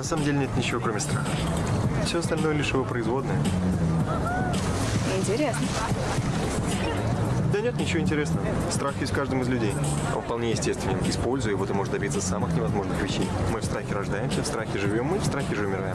На самом деле нет ничего, кроме страха. Все остальное лишь его производное. Интересно. Да нет, ничего интересного. Страх есть в каждом из людей. Он вполне естественен. Используя его, ты можешь добиться самых невозможных вещей. Мы в страхе рождаемся, в страхе живем, мы в страхе же умираем.